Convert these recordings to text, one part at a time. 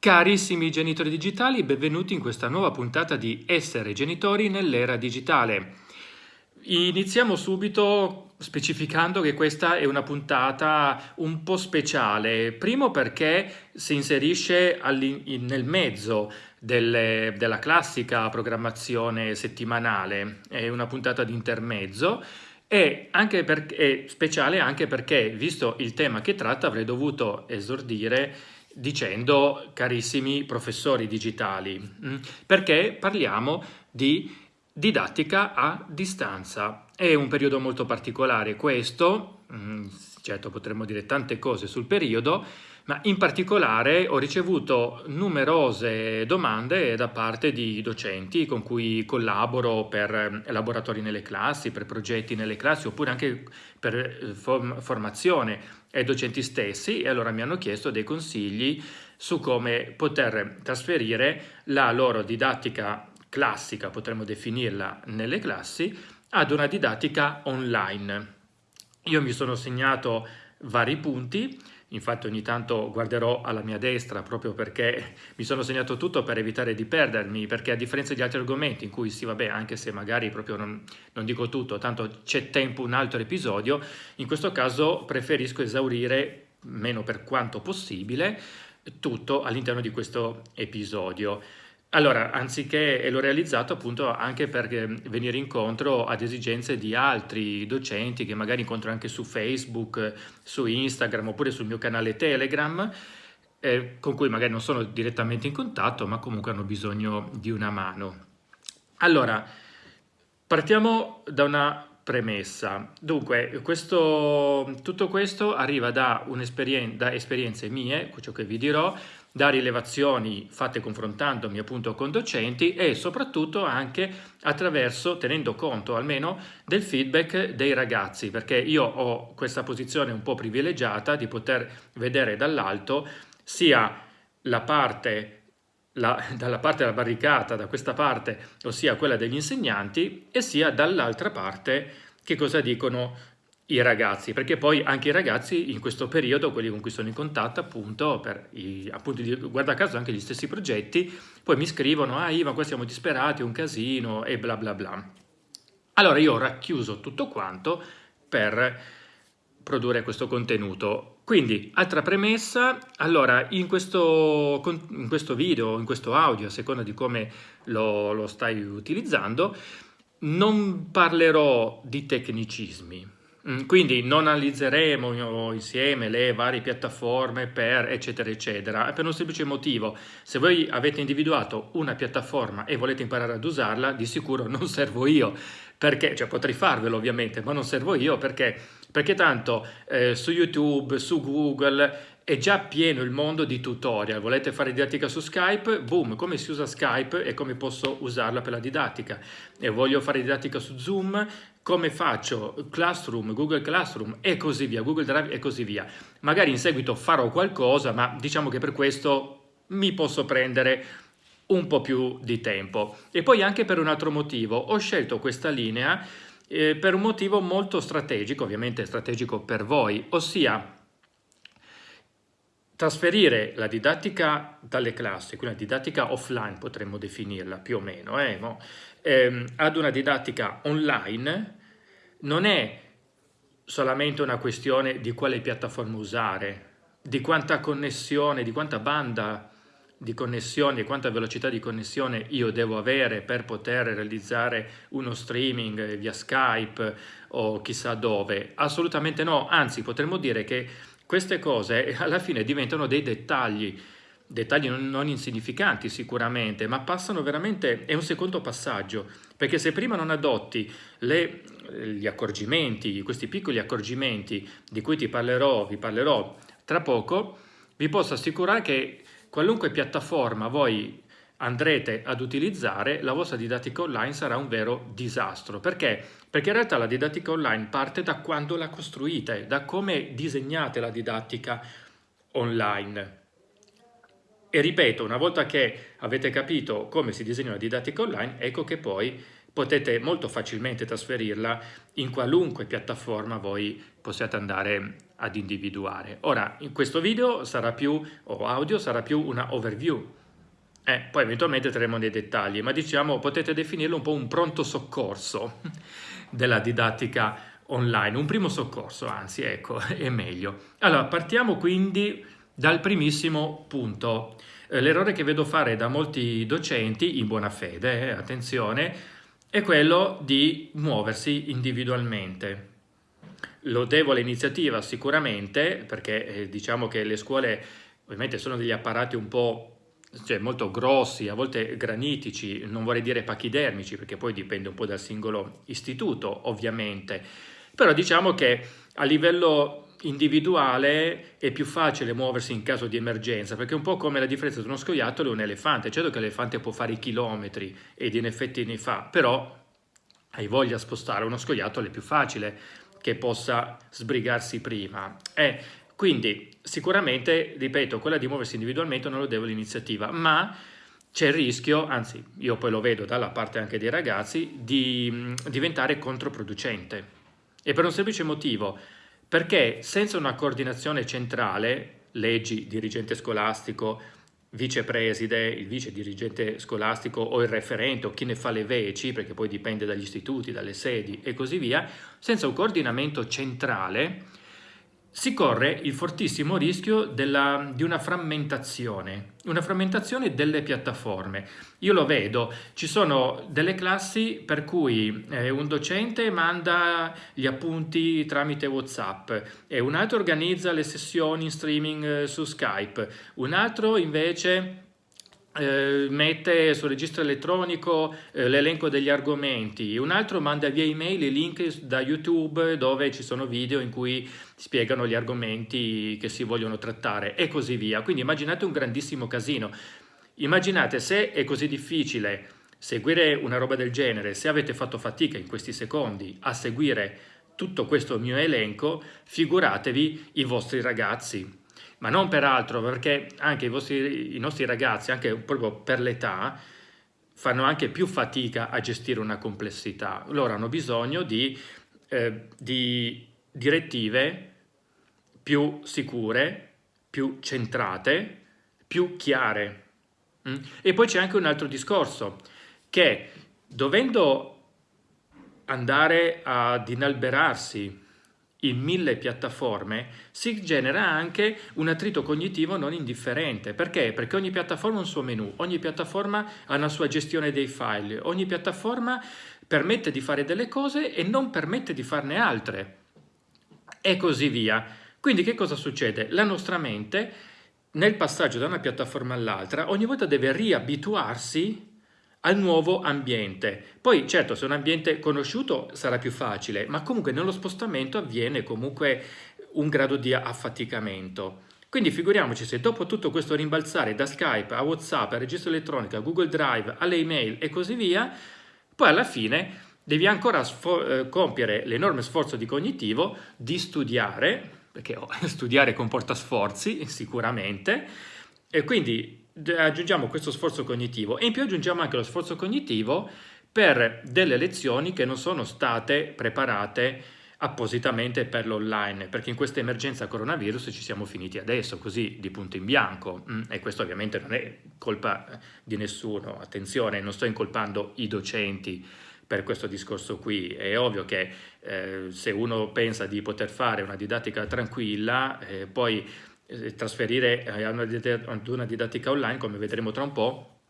Carissimi genitori digitali, benvenuti in questa nuova puntata di Essere genitori nell'era digitale. Iniziamo subito specificando che questa è una puntata un po' speciale, primo perché si inserisce nel mezzo delle, della classica programmazione settimanale, è una puntata di intermezzo, e anche per, è speciale anche perché, visto il tema che tratta, avrei dovuto esordire dicendo carissimi professori digitali, mm, perché parliamo di didattica a distanza. È un periodo molto particolare questo, mm, certo potremmo dire tante cose sul periodo, ma in particolare ho ricevuto numerose domande da parte di docenti con cui collaboro per eh, laboratori nelle classi, per progetti nelle classi oppure anche per eh, formazione ai docenti stessi e allora mi hanno chiesto dei consigli su come poter trasferire la loro didattica classica, potremmo definirla nelle classi, ad una didattica online. Io mi sono segnato vari punti infatti ogni tanto guarderò alla mia destra proprio perché mi sono segnato tutto per evitare di perdermi, perché a differenza di altri argomenti in cui sì vabbè anche se magari proprio non, non dico tutto, tanto c'è tempo un altro episodio, in questo caso preferisco esaurire, meno per quanto possibile, tutto all'interno di questo episodio. Allora, anziché, l'ho realizzato appunto anche per venire incontro ad esigenze di altri docenti che magari incontro anche su Facebook, su Instagram oppure sul mio canale Telegram, eh, con cui magari non sono direttamente in contatto, ma comunque hanno bisogno di una mano. Allora, partiamo da una premessa. Dunque, questo, tutto questo arriva da, da esperienze mie, ciò che vi dirò, da rilevazioni fatte confrontandomi appunto con docenti e soprattutto anche attraverso, tenendo conto almeno del feedback dei ragazzi, perché io ho questa posizione un po' privilegiata di poter vedere dall'alto sia la parte la, dalla parte della barricata, da questa parte, ossia quella degli insegnanti, e sia dall'altra parte che cosa dicono i ragazzi, perché poi anche i ragazzi in questo periodo, quelli con cui sono in contatto appunto, per i, appunto guarda caso anche gli stessi progetti, poi mi scrivono, ah Ivan qua siamo disperati, un casino e bla bla bla. Allora io ho racchiuso tutto quanto per produrre questo contenuto. Quindi, altra premessa, allora in questo, in questo video, in questo audio, a seconda di come lo, lo stai utilizzando, non parlerò di tecnicismi, quindi non analizzeremo insieme le varie piattaforme per eccetera eccetera, per un semplice motivo, se voi avete individuato una piattaforma e volete imparare ad usarla, di sicuro non servo io, perché, cioè potrei farvelo ovviamente, ma non servo io perché, perché tanto eh, su YouTube, su Google è già pieno il mondo di tutorial, volete fare didattica su Skype, boom, come si usa Skype e come posso usarla per la didattica. E voglio fare didattica su Zoom, come faccio Classroom, Google Classroom e così via, Google Drive e così via. Magari in seguito farò qualcosa, ma diciamo che per questo mi posso prendere un po' più di tempo. E poi anche per un altro motivo, ho scelto questa linea eh, per un motivo molto strategico, ovviamente strategico per voi, ossia trasferire la didattica dalle classi, quindi la didattica offline potremmo definirla più o meno, eh, no? ehm, ad una didattica online non è solamente una questione di quale piattaforma usare, di quanta connessione, di quanta banda di connessione, di quanta velocità di connessione io devo avere per poter realizzare uno streaming via Skype o chissà dove. Assolutamente no, anzi potremmo dire che queste cose alla fine diventano dei dettagli, dettagli non, non insignificanti sicuramente, ma passano veramente, è un secondo passaggio, perché se prima non adotti le, gli accorgimenti, questi piccoli accorgimenti di cui ti parlerò, vi parlerò tra poco, vi posso assicurare che qualunque piattaforma voi andrete ad utilizzare, la vostra didattica online sarà un vero disastro. Perché? Perché in realtà la didattica online parte da quando la costruite, da come disegnate la didattica online. E ripeto, una volta che avete capito come si disegna una didattica online, ecco che poi potete molto facilmente trasferirla in qualunque piattaforma voi possiate andare ad individuare. Ora, in questo video sarà più, o audio, sarà più una overview. Eh, poi eventualmente entreremo nei dettagli, ma diciamo potete definirlo un po' un pronto soccorso della didattica online, un primo soccorso, anzi, ecco, è meglio. Allora, partiamo quindi dal primissimo punto. Eh, l'errore che vedo fare da molti docenti, in buona fede, eh, attenzione, è quello di muoversi individualmente. Lodevole iniziativa sicuramente, perché eh, diciamo che le scuole ovviamente sono degli apparati un po' cioè molto grossi, a volte granitici, non vorrei dire pachidermici, perché poi dipende un po' dal singolo istituto, ovviamente. Però diciamo che a livello individuale è più facile muoversi in caso di emergenza, perché è un po' come la differenza tra uno scoiattolo e un elefante. Certo che l'elefante può fare i chilometri ed in effetti ne fa, però hai voglia di spostare uno scoiattolo è più facile che possa sbrigarsi prima. Eh, quindi sicuramente, ripeto, quella di muoversi individualmente non lo devo l'iniziativa, ma c'è il rischio, anzi io poi lo vedo dalla parte anche dei ragazzi, di mh, diventare controproducente. E per un semplice motivo, perché senza una coordinazione centrale, leggi, dirigente scolastico, vicepreside, il vice dirigente scolastico o il referente o chi ne fa le veci, perché poi dipende dagli istituti, dalle sedi e così via, senza un coordinamento centrale si corre il fortissimo rischio della, di una frammentazione, una frammentazione delle piattaforme. Io lo vedo, ci sono delle classi per cui eh, un docente manda gli appunti tramite Whatsapp e un altro organizza le sessioni in streaming eh, su Skype, un altro invece eh, mette sul registro elettronico eh, l'elenco degli argomenti, un altro manda via email i link da YouTube dove ci sono video in cui spiegano gli argomenti che si vogliono trattare e così via. Quindi immaginate un grandissimo casino. Immaginate se è così difficile seguire una roba del genere, se avete fatto fatica in questi secondi a seguire tutto questo mio elenco, figuratevi i vostri ragazzi ma non per altro, perché anche i, vostri, i nostri ragazzi, anche proprio per l'età, fanno anche più fatica a gestire una complessità. Loro hanno bisogno di, eh, di direttive più sicure, più centrate, più chiare. Mm? E poi c'è anche un altro discorso, che dovendo andare ad inalberarsi in mille piattaforme si genera anche un attrito cognitivo non indifferente. Perché? Perché ogni piattaforma ha un suo menu, ogni piattaforma ha una sua gestione dei file, ogni piattaforma permette di fare delle cose e non permette di farne altre e così via. Quindi che cosa succede? La nostra mente nel passaggio da una piattaforma all'altra ogni volta deve riabituarsi al nuovo ambiente. Poi certo se un ambiente conosciuto sarà più facile, ma comunque nello spostamento avviene comunque un grado di affaticamento. Quindi figuriamoci se dopo tutto questo rimbalzare da Skype a Whatsapp, a registro elettronico, a Google Drive, alle email e così via, poi alla fine devi ancora eh, compiere l'enorme sforzo di cognitivo di studiare, perché oh, studiare comporta sforzi sicuramente, e quindi aggiungiamo questo sforzo cognitivo e in più aggiungiamo anche lo sforzo cognitivo per delle lezioni che non sono state preparate appositamente per l'online, perché in questa emergenza coronavirus ci siamo finiti adesso, così di punto in bianco, mm, e questo ovviamente non è colpa di nessuno, attenzione, non sto incolpando i docenti per questo discorso qui, è ovvio che eh, se uno pensa di poter fare una didattica tranquilla, eh, poi trasferire eh, ad una didattica online, come vedremo tra un po',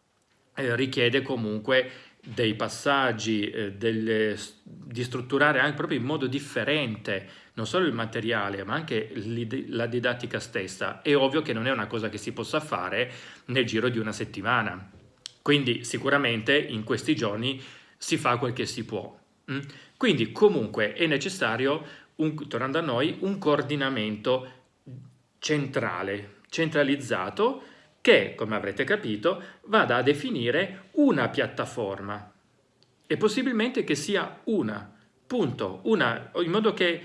eh, richiede comunque dei passaggi, eh, delle, di strutturare anche proprio in modo differente non solo il materiale ma anche la didattica stessa. È ovvio che non è una cosa che si possa fare nel giro di una settimana, quindi sicuramente in questi giorni si fa quel che si può. Mm? Quindi comunque è necessario, un, tornando a noi, un coordinamento centrale, centralizzato, che, come avrete capito, vada a definire una piattaforma e possibilmente che sia una, punto, una, in modo che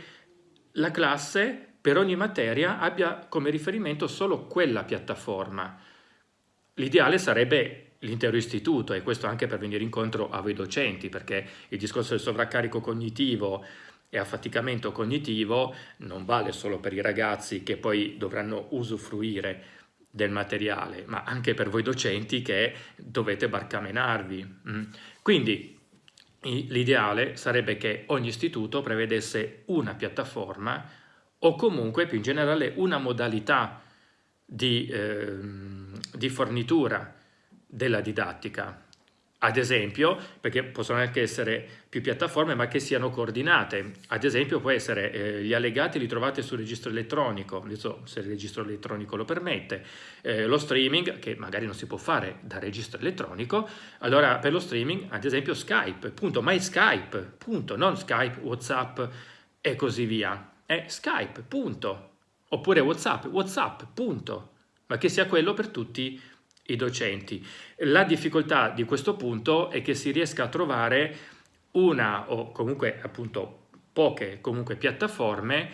la classe per ogni materia abbia come riferimento solo quella piattaforma. L'ideale sarebbe l'intero istituto e questo anche per venire incontro a voi docenti, perché il discorso del sovraccarico cognitivo e affaticamento cognitivo non vale solo per i ragazzi che poi dovranno usufruire del materiale, ma anche per voi docenti che dovete barcamenarvi. Mm. Quindi l'ideale sarebbe che ogni istituto prevedesse una piattaforma o comunque più in generale una modalità di, eh, di fornitura della didattica ad esempio, perché possono anche essere più piattaforme ma che siano coordinate, ad esempio può essere eh, gli allegati li trovate sul registro elettronico, adesso se il registro elettronico lo permette, eh, lo streaming che magari non si può fare da registro elettronico, allora per lo streaming ad esempio Skype, punto, ma è Skype, punto, non Skype, Whatsapp e così via, è Skype, punto, oppure Whatsapp, Whatsapp, punto, ma che sia quello per tutti i docenti. La difficoltà di questo punto è che si riesca a trovare una o comunque appunto poche comunque piattaforme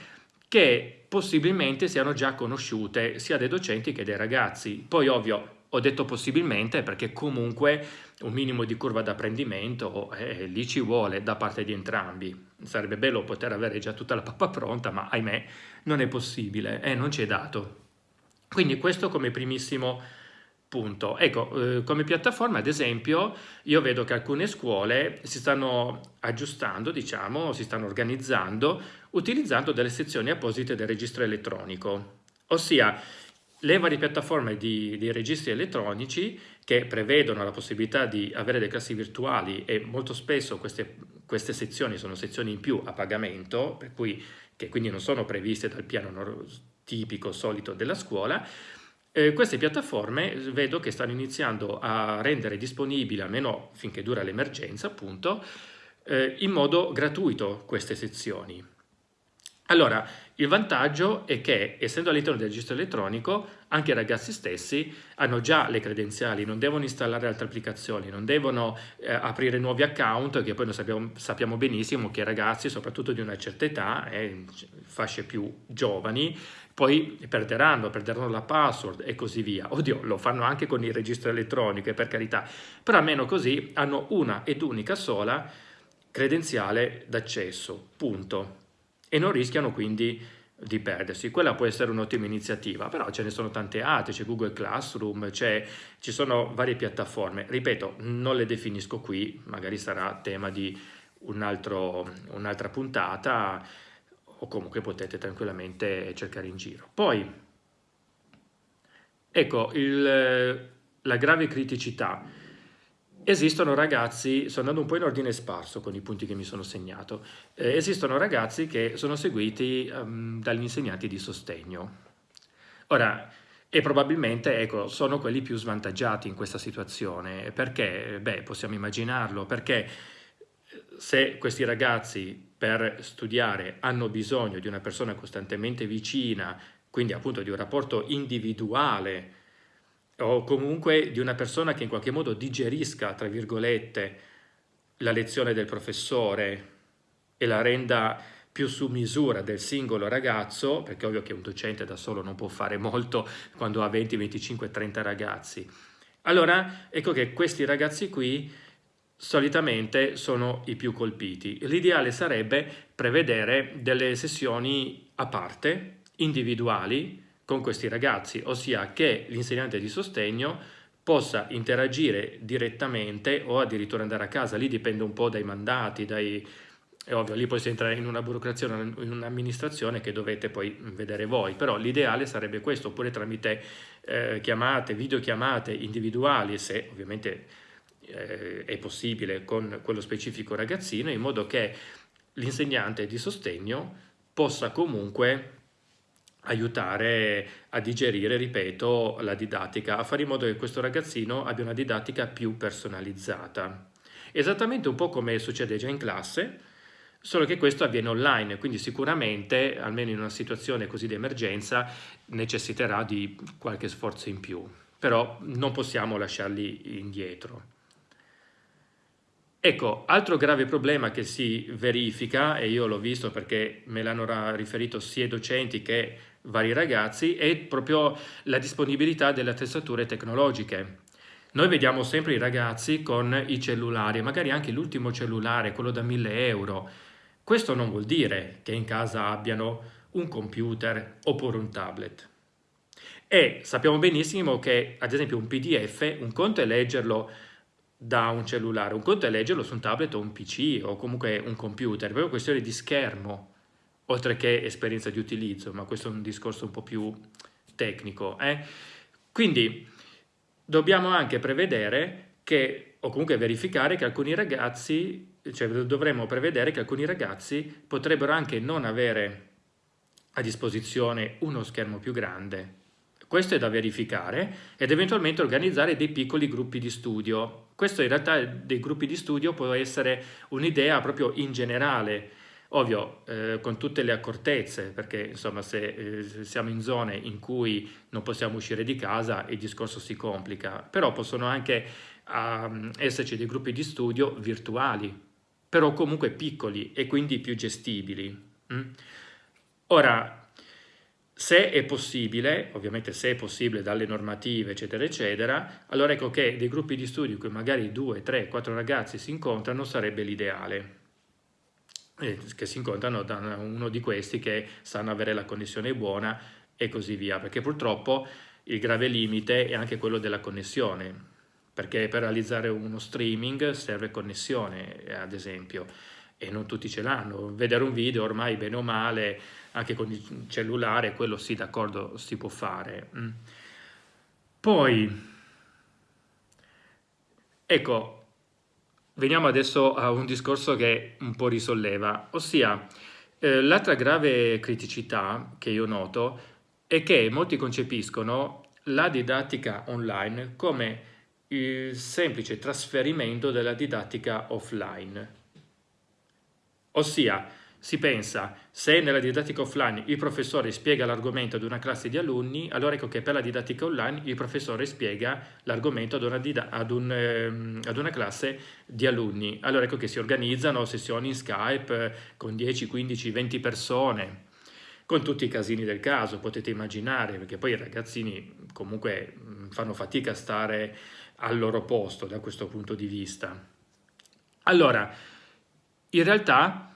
che possibilmente siano già conosciute sia dai docenti che dai ragazzi. Poi ovvio ho detto possibilmente perché comunque un minimo di curva d'apprendimento eh, lì ci vuole da parte di entrambi. Sarebbe bello poter avere già tutta la pappa pronta, ma ahimè non è possibile, eh, non ci è dato. Quindi questo come primissimo Punto. Ecco, eh, come piattaforma, ad esempio, io vedo che alcune scuole si stanno aggiustando, diciamo, si stanno organizzando utilizzando delle sezioni apposite del registro elettronico, ossia le varie piattaforme di, di registri elettronici che prevedono la possibilità di avere delle classi virtuali e molto spesso queste, queste sezioni sono sezioni in più a pagamento, per cui, che quindi non sono previste dal piano tipico solito della scuola, eh, queste piattaforme vedo che stanno iniziando a rendere disponibili, almeno finché dura l'emergenza appunto, eh, in modo gratuito queste sezioni. Allora, il vantaggio è che, essendo all'interno del registro elettronico, anche i ragazzi stessi hanno già le credenziali, non devono installare altre applicazioni, non devono eh, aprire nuovi account, che poi noi sappiamo, sappiamo, benissimo che i ragazzi, soprattutto di una certa età, eh, fasce più giovani, poi perderanno, perderanno la password e così via. Oddio, lo fanno anche con il registro elettronico, per carità, però almeno così hanno una ed unica sola credenziale d'accesso, punto e non rischiano quindi di perdersi. Quella può essere un'ottima iniziativa, però ce ne sono tante altre, c'è Google Classroom, ci sono varie piattaforme. Ripeto, non le definisco qui, magari sarà tema di un un'altra puntata o comunque potete tranquillamente cercare in giro. Poi, ecco, il, la grave criticità Esistono ragazzi, sto andando un po' in ordine sparso con i punti che mi sono segnato, eh, esistono ragazzi che sono seguiti um, dagli insegnanti di sostegno. Ora, e probabilmente ecco, sono quelli più svantaggiati in questa situazione. Perché? Beh, possiamo immaginarlo, perché eh, se questi ragazzi per studiare hanno bisogno di una persona costantemente vicina, quindi appunto di un rapporto individuale o comunque di una persona che in qualche modo digerisca, tra virgolette, la lezione del professore e la renda più su misura del singolo ragazzo, perché ovvio che un docente da solo non può fare molto quando ha 20, 25, 30 ragazzi. Allora, ecco che questi ragazzi qui solitamente sono i più colpiti. L'ideale sarebbe prevedere delle sessioni a parte, individuali, con questi ragazzi, ossia che l'insegnante di sostegno possa interagire direttamente o addirittura andare a casa, lì dipende un po' dai mandati, dai, è ovvio, lì poi si entra in una burocrazia, in un'amministrazione che dovete poi vedere voi, però l'ideale sarebbe questo, oppure tramite eh, chiamate, videochiamate individuali, se ovviamente eh, è possibile con quello specifico ragazzino, in modo che l'insegnante di sostegno possa comunque aiutare a digerire, ripeto, la didattica, a fare in modo che questo ragazzino abbia una didattica più personalizzata. Esattamente un po' come succede già in classe, solo che questo avviene online, quindi sicuramente, almeno in una situazione così di emergenza, necessiterà di qualche sforzo in più, però non possiamo lasciarli indietro. Ecco, altro grave problema che si verifica, e io l'ho visto perché me l'hanno riferito sia i docenti che vari ragazzi, è proprio la disponibilità delle attrezzature tecnologiche. Noi vediamo sempre i ragazzi con i cellulari, magari anche l'ultimo cellulare, quello da 1000 euro, Questo non vuol dire che in casa abbiano un computer oppure un tablet. E sappiamo benissimo che, ad esempio, un PDF, un conto è leggerlo da un cellulare, un conto è leggerlo su un tablet o un PC o comunque un computer, è proprio questione di schermo, oltre che esperienza di utilizzo, ma questo è un discorso un po' più tecnico. Eh? Quindi dobbiamo anche prevedere che, o comunque verificare che alcuni ragazzi, cioè dovremmo prevedere che alcuni ragazzi potrebbero anche non avere a disposizione uno schermo più grande questo è da verificare ed eventualmente organizzare dei piccoli gruppi di studio. Questo in realtà dei gruppi di studio può essere un'idea proprio in generale, ovvio eh, con tutte le accortezze, perché insomma se eh, siamo in zone in cui non possiamo uscire di casa il discorso si complica, però possono anche uh, esserci dei gruppi di studio virtuali, però comunque piccoli e quindi più gestibili. Mm? Ora, se è possibile, ovviamente se è possibile dalle normative eccetera eccetera, allora ecco che dei gruppi di studio in cui magari due, tre, quattro ragazzi si incontrano sarebbe l'ideale. Che si incontrano da uno di questi che sanno avere la connessione buona e così via, perché purtroppo il grave limite è anche quello della connessione, perché per realizzare uno streaming serve connessione, ad esempio, e non tutti ce l'hanno. Vedere un video ormai bene o male anche con il cellulare, quello sì, d'accordo, si può fare. Mm. Poi, ecco, veniamo adesso a un discorso che un po' risolleva, ossia eh, l'altra grave criticità che io noto è che molti concepiscono la didattica online come il semplice trasferimento della didattica offline. Ossia, si pensa, se nella didattica offline il professore spiega l'argomento ad una classe di alunni, allora ecco che per la didattica online il professore spiega l'argomento ad, ad, un, eh, ad una classe di alunni. Allora ecco che si organizzano sessioni in Skype eh, con 10, 15, 20 persone, con tutti i casini del caso, potete immaginare, perché poi i ragazzini comunque fanno fatica a stare al loro posto da questo punto di vista. Allora, in realtà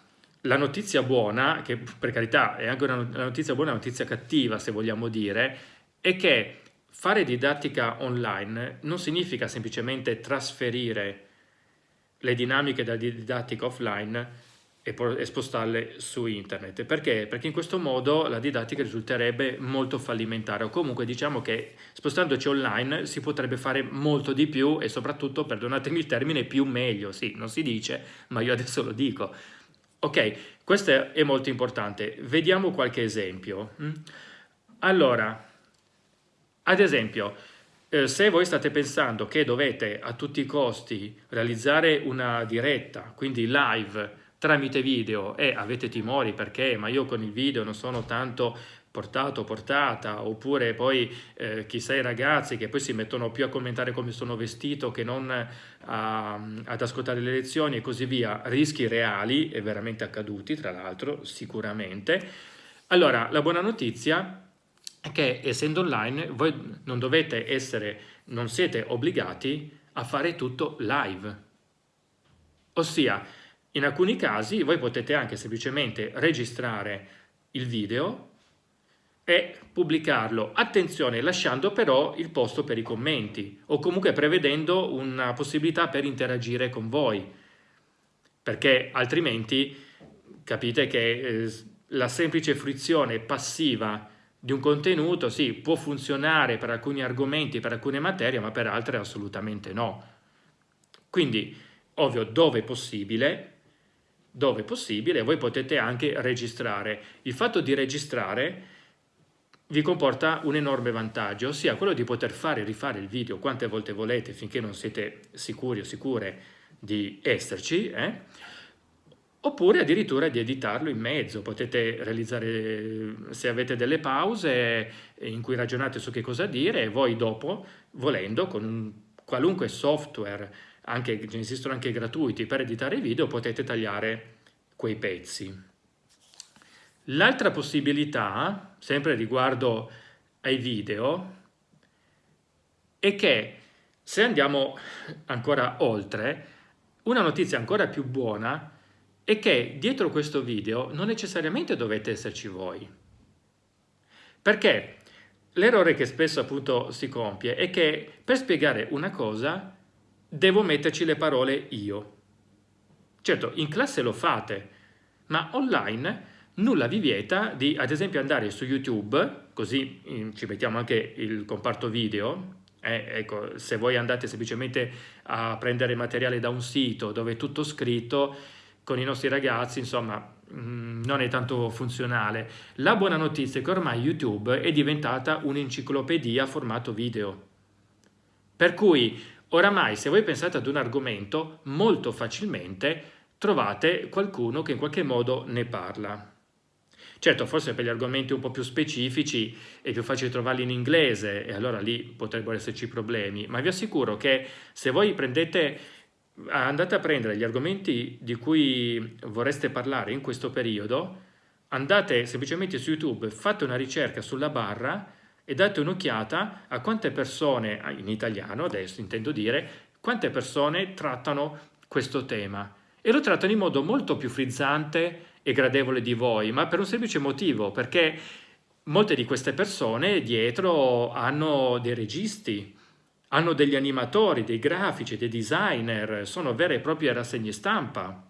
la notizia buona, che per carità è anche una notizia buona, una notizia cattiva se vogliamo dire, è che fare didattica online non significa semplicemente trasferire le dinamiche della didattica offline e, e spostarle su internet. Perché? Perché in questo modo la didattica risulterebbe molto fallimentare o comunque diciamo che spostandoci online si potrebbe fare molto di più e soprattutto, perdonatemi il termine, più meglio. Sì, non si dice, ma io adesso lo dico Ok, questo è molto importante. Vediamo qualche esempio. Mm? Allora, ad esempio, eh, se voi state pensando che dovete a tutti i costi realizzare una diretta, quindi live, tramite video e avete timori perché ma io con il video non sono tanto portato portata, oppure poi eh, chissà i ragazzi che poi si mettono più a commentare come sono vestito che non a, ad ascoltare le lezioni e così via, rischi reali e veramente accaduti tra l'altro sicuramente. Allora la buona notizia è che essendo online voi non dovete essere, non siete obbligati a fare tutto live, ossia in alcuni casi voi potete anche semplicemente registrare il video e pubblicarlo. Attenzione, lasciando però il posto per i commenti o comunque prevedendo una possibilità per interagire con voi, perché altrimenti capite che eh, la semplice fruizione passiva di un contenuto sì, può funzionare per alcuni argomenti, per alcune materie, ma per altre assolutamente no. Quindi, ovvio, dove possibile, dove possibile, voi potete anche registrare. Il fatto di registrare vi comporta un enorme vantaggio, ossia quello di poter fare e rifare il video quante volte volete finché non siete sicuri o sicure di esserci, eh? oppure addirittura di editarlo in mezzo. Potete realizzare, se avete delle pause in cui ragionate su che cosa dire, e voi dopo, volendo, con un qualunque software, anche, esistono anche gratuiti per editare i video, potete tagliare quei pezzi. L'altra possibilità, sempre riguardo ai video, è che se andiamo ancora oltre, una notizia ancora più buona è che dietro questo video non necessariamente dovete esserci voi. Perché l'errore che spesso appunto si compie è che per spiegare una cosa devo metterci le parole io. Certo, in classe lo fate, ma online nulla vi vieta di ad esempio andare su YouTube, così ci mettiamo anche il comparto video, eh, ecco, se voi andate semplicemente a prendere materiale da un sito dove è tutto scritto, con i nostri ragazzi, insomma, mm, non è tanto funzionale. La buona notizia è che ormai YouTube è diventata un'enciclopedia a formato video. Per cui oramai se voi pensate ad un argomento, molto facilmente trovate qualcuno che in qualche modo ne parla. Certo, forse per gli argomenti un po' più specifici è più facile trovarli in inglese e allora lì potrebbero esserci problemi, ma vi assicuro che se voi prendete, andate a prendere gli argomenti di cui vorreste parlare in questo periodo, andate semplicemente su YouTube, fate una ricerca sulla barra e date un'occhiata a quante persone, in italiano adesso intendo dire, quante persone trattano questo tema. E lo trattano in modo molto più frizzante e gradevole di voi, ma per un semplice motivo, perché molte di queste persone dietro hanno dei registi, hanno degli animatori, dei grafici, dei designer, sono vere e proprie rassegne stampa,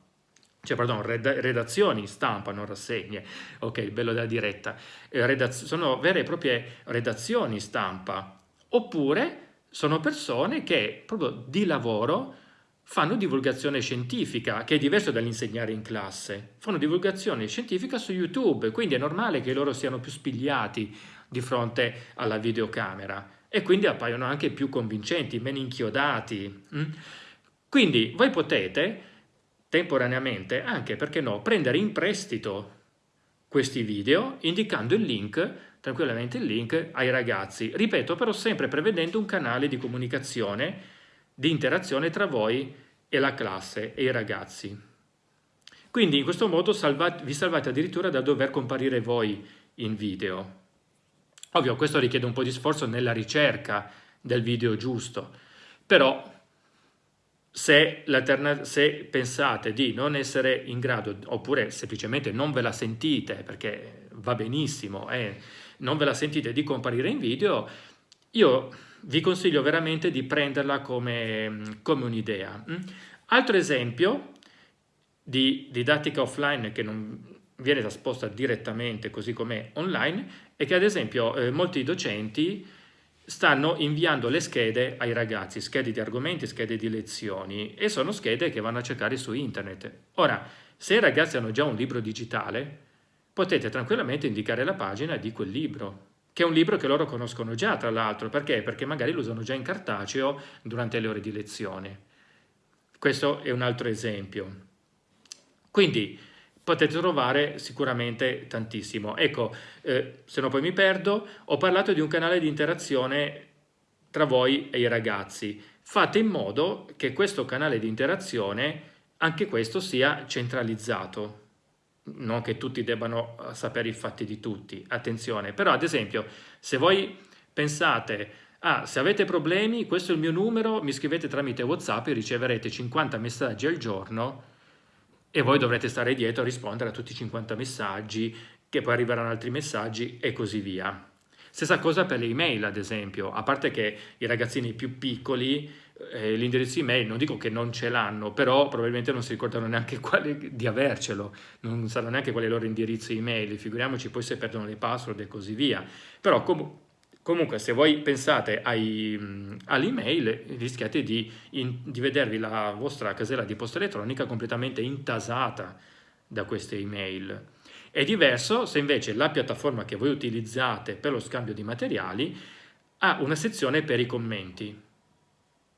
cioè pardon, redazioni stampa, non rassegne, ok, bello della diretta, eh, sono vere e proprie redazioni stampa, oppure sono persone che proprio di lavoro fanno divulgazione scientifica, che è diverso dall'insegnare in classe. Fanno divulgazione scientifica su YouTube, quindi è normale che loro siano più spigliati di fronte alla videocamera e quindi appaiono anche più convincenti, meno inchiodati. Mm? Quindi voi potete temporaneamente, anche perché no, prendere in prestito questi video indicando il link, tranquillamente il link ai ragazzi. Ripeto, però sempre prevedendo un canale di comunicazione di interazione tra voi e la classe e i ragazzi. Quindi in questo modo salvate, vi salvate addirittura da dover comparire voi in video. Ovvio, questo richiede un po' di sforzo nella ricerca del video giusto, però se, se, pensate di non essere in grado, oppure semplicemente non ve la sentite, perché va benissimo, eh, non ve la sentite di comparire in video, io vi consiglio veramente di prenderla come, come un'idea. Mm? Altro esempio di didattica offline che non viene trasposta direttamente così come online è che ad esempio eh, molti docenti stanno inviando le schede ai ragazzi, schede di argomenti, schede di lezioni e sono schede che vanno a cercare su internet. Ora, se i ragazzi hanno già un libro digitale, potete tranquillamente indicare la pagina di quel libro che è un libro che loro conoscono già, tra l'altro. Perché? Perché magari lo usano già in cartaceo durante le ore di lezione. Questo è un altro esempio. Quindi potete trovare sicuramente tantissimo. Ecco, eh, se no poi mi perdo, ho parlato di un canale di interazione tra voi e i ragazzi. Fate in modo che questo canale di interazione, anche questo, sia centralizzato non che tutti debbano eh, sapere i fatti di tutti, attenzione, però ad esempio se voi pensate, ah se avete problemi questo è il mio numero, mi scrivete tramite Whatsapp e riceverete 50 messaggi al giorno e voi dovrete stare dietro a rispondere a tutti i 50 messaggi, che poi arriveranno altri messaggi e così via. Stessa cosa per le email ad esempio, a parte che i ragazzini più piccoli eh, l'indirizzo email non dico che non ce l'hanno, però probabilmente non si ricordano neanche quale, di avercelo, non sanno neanche qual è il loro indirizzo email, figuriamoci poi se perdono le password e così via. Però com comunque se voi pensate all'email rischiate di, in, di vedervi la vostra casella di posta elettronica completamente intasata da queste email. È diverso se invece la piattaforma che voi utilizzate per lo scambio di materiali ha una sezione per i commenti.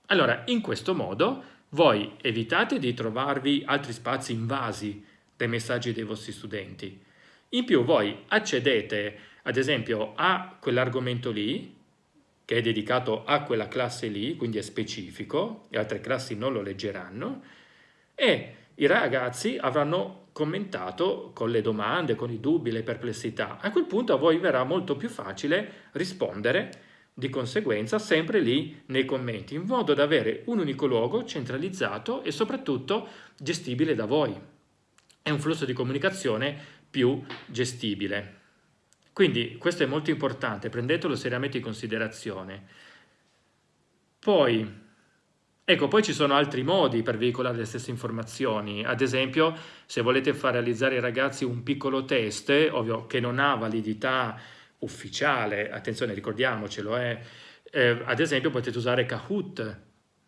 Allora, in questo modo voi evitate di trovarvi altri spazi invasi dai messaggi dei vostri studenti. In più voi accedete, ad esempio, a quell'argomento lì, che è dedicato a quella classe lì, quindi è specifico, le altre classi non lo leggeranno, e i ragazzi avranno commentato con le domande, con i dubbi, le perplessità. A quel punto a voi verrà molto più facile rispondere di conseguenza sempre lì nei commenti, in modo da avere un unico luogo centralizzato e soprattutto gestibile da voi. e un flusso di comunicazione più gestibile. Quindi questo è molto importante, prendetelo seriamente in considerazione. Poi, ecco, poi ci sono altri modi per veicolare le stesse informazioni. Ad esempio, se volete far realizzare ai ragazzi un piccolo test, ovvio che non ha validità ufficiale, attenzione ricordiamocelo, eh, eh, ad esempio potete usare Kahoot,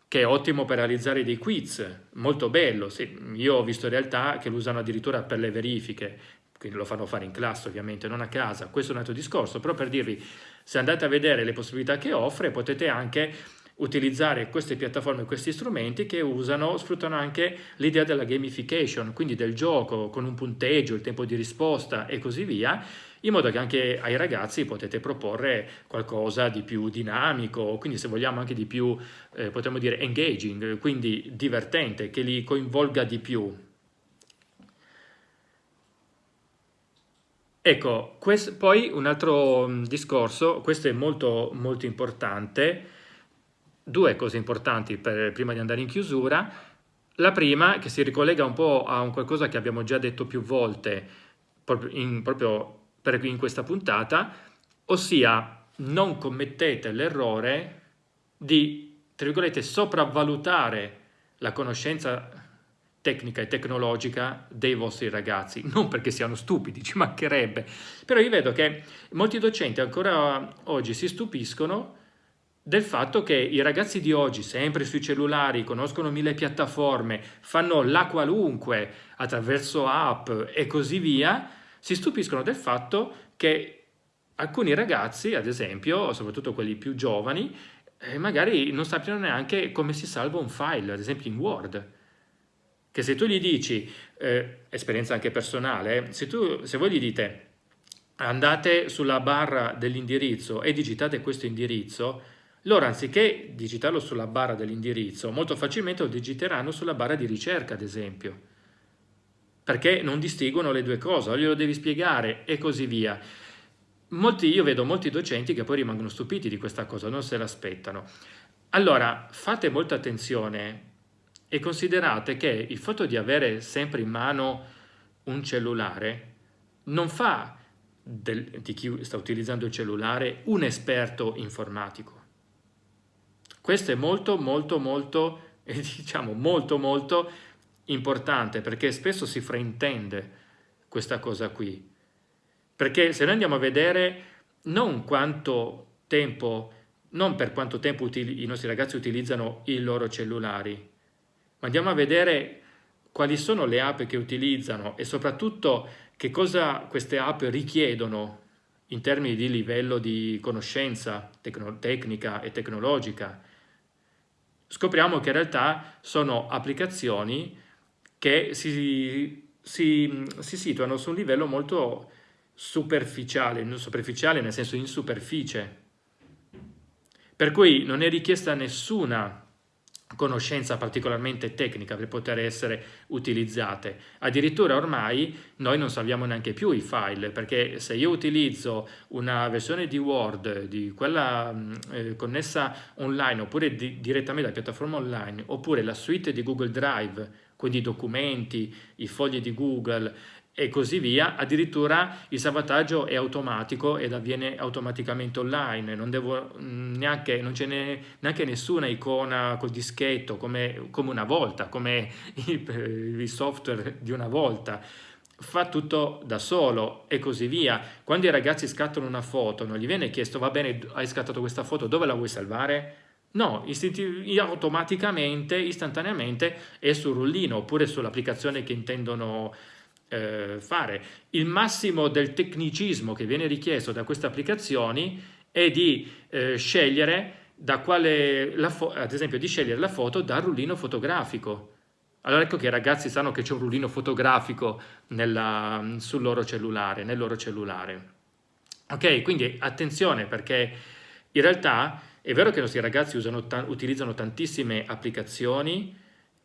che è ottimo per realizzare dei quiz, molto bello, sì, io ho visto realtà che lo usano addirittura per le verifiche, quindi lo fanno fare in classe ovviamente, non a casa, questo è un altro discorso, però per dirvi, se andate a vedere le possibilità che offre, potete anche utilizzare queste piattaforme, questi strumenti che usano, sfruttano anche l'idea della gamification, quindi del gioco con un punteggio, il tempo di risposta e così via, in modo che anche ai ragazzi potete proporre qualcosa di più dinamico, quindi se vogliamo anche di più, eh, potremmo dire engaging, quindi divertente, che li coinvolga di più. Ecco, questo, poi un altro mm, discorso, questo è molto, molto importante, due cose importanti per, prima di andare in chiusura. La prima, che si ricollega un po' a un qualcosa che abbiamo già detto più volte, proprio in, proprio per in questa puntata, ossia non commettete l'errore di, tra virgolette, sopravvalutare la conoscenza tecnica e tecnologica dei vostri ragazzi, non perché siano stupidi, ci mancherebbe, però io vedo che molti docenti ancora oggi si stupiscono del fatto che i ragazzi di oggi, sempre sui cellulari, conoscono mille piattaforme, fanno la qualunque attraverso app e così via, si stupiscono del fatto che alcuni ragazzi, ad esempio, soprattutto quelli più giovani, eh, magari non sappiano neanche come si salva un file, ad esempio in Word. Che se tu gli dici, eh, esperienza anche personale, se, tu, se voi gli dite andate sulla barra dell'indirizzo e digitate questo indirizzo, loro anziché digitarlo sulla barra dell'indirizzo, molto facilmente lo digiteranno sulla barra di ricerca, ad esempio perché non distinguono le due cose, glielo devi spiegare e così via. Molti, io vedo molti docenti che poi rimangono stupiti di questa cosa, non se l'aspettano. Allora, fate molta attenzione e considerate che il fatto di avere sempre in mano un cellulare non fa del, di chi sta utilizzando il cellulare un esperto informatico. Questo è molto, molto, molto, diciamo molto, molto importante perché spesso si fraintende questa cosa qui. Perché se noi andiamo a vedere non quanto tempo, non per quanto tempo i nostri ragazzi utilizzano i loro cellulari, ma andiamo a vedere quali sono le app che utilizzano e soprattutto che cosa queste app richiedono in termini di livello di conoscenza tecnica e tecnologica. Scopriamo che in realtà sono applicazioni che si, si, si situano su un livello molto superficiale, superficiale nel senso in superficie, per cui non è richiesta nessuna conoscenza particolarmente tecnica per poter essere utilizzate. Addirittura ormai noi non salviamo neanche più i file, perché se io utilizzo una versione di Word, di quella mm, eh, connessa online, oppure di, direttamente dalla piattaforma online, oppure la suite di Google Drive, quindi i documenti, i fogli di Google e così via, addirittura il salvataggio è automatico ed avviene automaticamente online, non, devo mm, neanche, non c'è ne, neanche nessuna icona col dischetto come, come una volta, come il, il software di una volta fa tutto da solo e così via. Quando i ragazzi scattano una foto non gli viene chiesto va bene hai scattato questa foto dove la vuoi salvare? No, automaticamente, istantaneamente è sul rullino oppure sull'applicazione che intendono eh, fare. Il massimo del tecnicismo che viene richiesto da queste applicazioni è di eh, scegliere da quale, ad esempio di scegliere la foto dal rullino fotografico. Allora ecco che i ragazzi sanno che c'è un rullino fotografico nella, sul loro cellulare, nel loro cellulare. Ok, quindi attenzione perché in realtà è vero che i nostri ragazzi usano, utilizzano tantissime applicazioni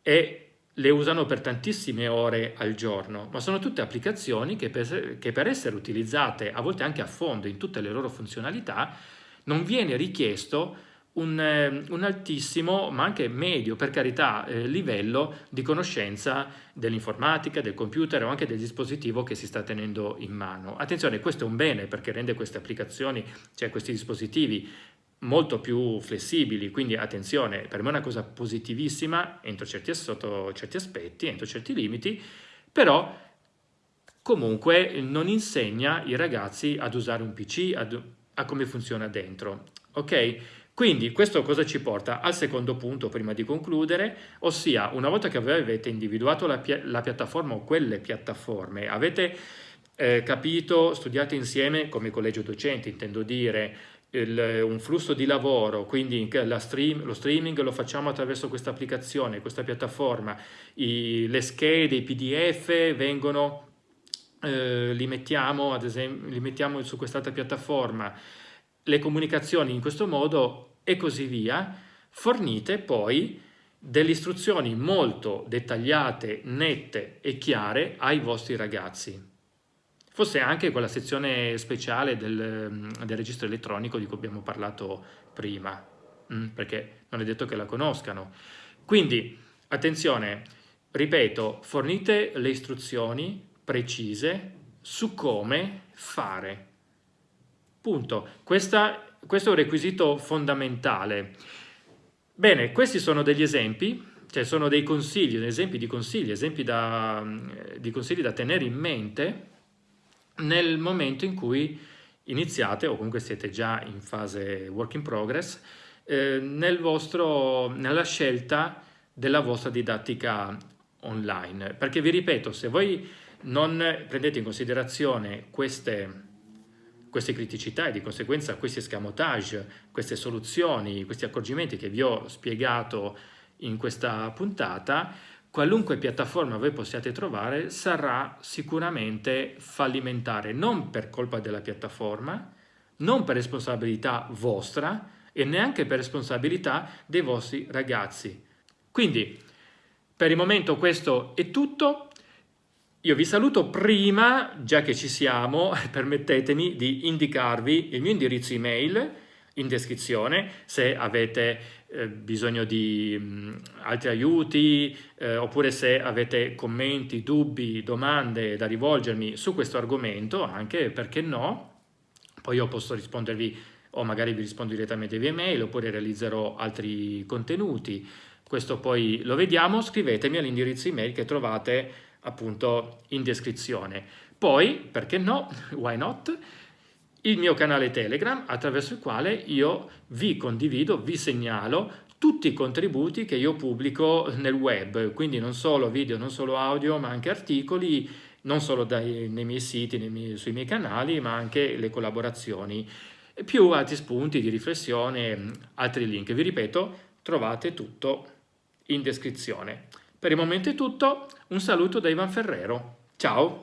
e le usano per tantissime ore al giorno, ma sono tutte applicazioni che per, che per essere utilizzate, a volte anche a fondo, in tutte le loro funzionalità, non viene richiesto un, eh, un, altissimo, ma anche medio, per carità, eh, livello di conoscenza dell'informatica, del computer o anche del dispositivo che si sta tenendo in mano. Attenzione, questo è un bene perché rende queste applicazioni, cioè questi dispositivi, molto più flessibili, quindi attenzione, per me è una cosa positivissima entro certi, sotto certi aspetti, entro certi limiti, però comunque non insegna i ragazzi ad usare un PC, ad, a come funziona dentro, ok? Quindi questo cosa ci porta? Al secondo punto prima di concludere, ossia una volta che avete individuato la, la piattaforma o quelle piattaforme, avete eh, capito, studiato insieme come collegio docenti, intendo dire, il, un flusso di lavoro, quindi stream, lo streaming lo facciamo attraverso questa applicazione, questa piattaforma, I, le schede, i pdf vengono, eh, li, mettiamo, ad esempio, li mettiamo su quest'altra piattaforma, le comunicazioni in questo modo e così via, fornite poi delle istruzioni molto dettagliate, nette e chiare ai vostri ragazzi. Forse anche quella sezione speciale del, del registro elettronico di cui abbiamo parlato prima, mm, perché non è detto che la conoscano. Quindi, attenzione, ripeto, fornite le istruzioni precise su come fare. Punto. Questa, questo è un requisito fondamentale. Bene, questi sono degli esempi, cioè sono dei consigli, esempi di consigli, esempi da, di consigli da tenere in mente nel momento in cui iniziate, o comunque siete già in fase work in progress, eh, nel vostro, nella scelta della vostra didattica online. Perché vi ripeto, se voi non prendete in considerazione queste queste criticità e di conseguenza questi escamotage, queste soluzioni, questi accorgimenti che vi ho spiegato in questa puntata, qualunque piattaforma voi possiate trovare sarà sicuramente fallimentare, non per colpa della piattaforma, non per responsabilità vostra e neanche per responsabilità dei vostri ragazzi. Quindi, per il momento questo è tutto. Io vi saluto prima, già che ci siamo, permettetemi di indicarvi il mio indirizzo email in descrizione se avete eh, bisogno di mh, mm, altri aiuti eh, oppure se avete commenti, dubbi, domande da rivolgermi su questo argomento, anche perché no, poi io posso rispondervi o magari vi rispondo direttamente via email oppure realizzerò altri contenuti. Questo poi lo vediamo, scrivetemi all'indirizzo email che trovate appunto in descrizione. Poi, perché no, why not, il mio canale Telegram attraverso il quale io vi condivido, vi segnalo tutti i contributi che io pubblico nel web, quindi non solo video, non solo audio, ma anche articoli, non solo dai, nei miei siti, nei miei, sui miei canali, ma anche le collaborazioni, più altri spunti di riflessione, altri link. Vi ripeto, trovate tutto in descrizione. Per il momento è tutto, un saluto da Ivan Ferrero. Ciao!